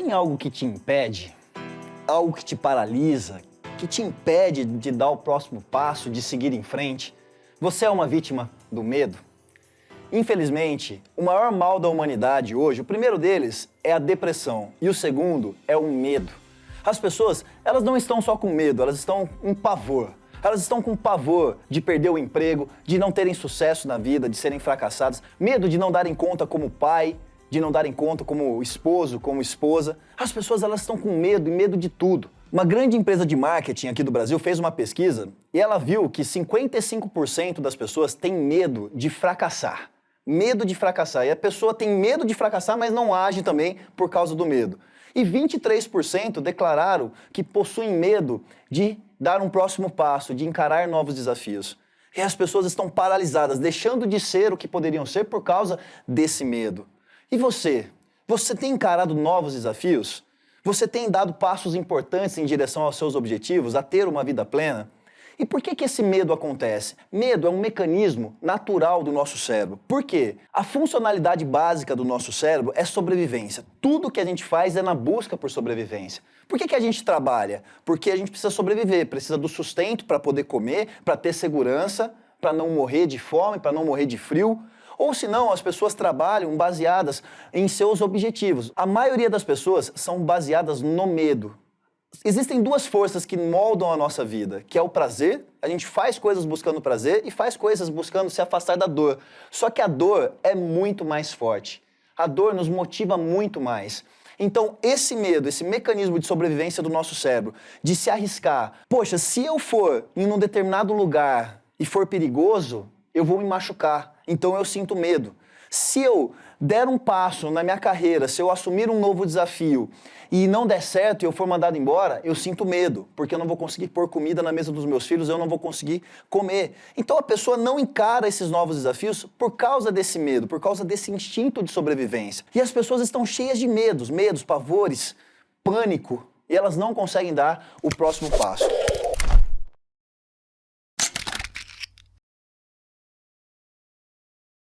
Tem algo que te impede? Algo que te paralisa? Que te impede de dar o próximo passo, de seguir em frente? Você é uma vítima do medo? Infelizmente, o maior mal da humanidade hoje, o primeiro deles é a depressão e o segundo é o medo. As pessoas, elas não estão só com medo, elas estão em pavor. Elas estão com pavor de perder o emprego, de não terem sucesso na vida, de serem fracassadas, medo de não darem conta como pai, de não darem conta como esposo, como esposa. As pessoas elas estão com medo e medo de tudo. Uma grande empresa de marketing aqui do Brasil fez uma pesquisa e ela viu que 55% das pessoas têm medo de fracassar. Medo de fracassar. E a pessoa tem medo de fracassar, mas não age também por causa do medo. E 23% declararam que possuem medo de dar um próximo passo, de encarar novos desafios. E as pessoas estão paralisadas, deixando de ser o que poderiam ser por causa desse medo. E você? Você tem encarado novos desafios? Você tem dado passos importantes em direção aos seus objetivos, a ter uma vida plena? E por que, que esse medo acontece? Medo é um mecanismo natural do nosso cérebro. Por quê? A funcionalidade básica do nosso cérebro é sobrevivência. Tudo que a gente faz é na busca por sobrevivência. Por que, que a gente trabalha? Porque a gente precisa sobreviver, precisa do sustento para poder comer, para ter segurança, para não morrer de fome, para não morrer de frio. Ou senão, as pessoas trabalham baseadas em seus objetivos. A maioria das pessoas são baseadas no medo. Existem duas forças que moldam a nossa vida, que é o prazer, a gente faz coisas buscando prazer e faz coisas buscando se afastar da dor. Só que a dor é muito mais forte. A dor nos motiva muito mais. Então, esse medo, esse mecanismo de sobrevivência do nosso cérebro, de se arriscar, poxa, se eu for em um determinado lugar e for perigoso, eu vou me machucar, então eu sinto medo. Se eu der um passo na minha carreira, se eu assumir um novo desafio e não der certo e eu for mandado embora, eu sinto medo, porque eu não vou conseguir pôr comida na mesa dos meus filhos, eu não vou conseguir comer. Então a pessoa não encara esses novos desafios por causa desse medo, por causa desse instinto de sobrevivência. E as pessoas estão cheias de medos, medos, pavores, pânico, e elas não conseguem dar o próximo passo.